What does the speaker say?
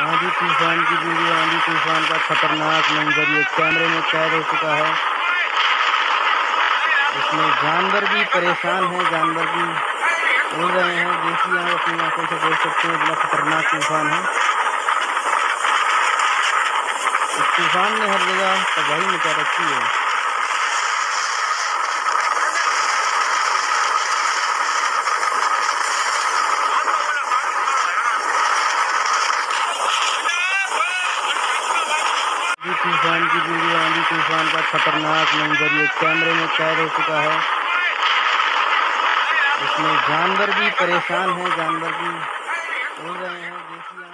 आंधी तूफ़ान की वीडियो आंधी तूफ़ान का खतरनाक मंजर, ये कैमरे में कैद हो चुका है। इसमें जानवर भी परेशान हैं, जानवर भी उड़ रहे हैं। देखिए आप अपनी आँखों से देख सकते हैं, इतना खतरनाक तूफ़ान है। इस तूफ़ान ने हर जगह तबाही मचा रखी है। तूफ़ान की वीडियो आंधी तूफ़ान का खतरनाक मंजर ये कैमरे में कैद हो चुका है। इसमें जानवर भी परेशान हैं, जानवर भी बोल रहे हैं, देखिए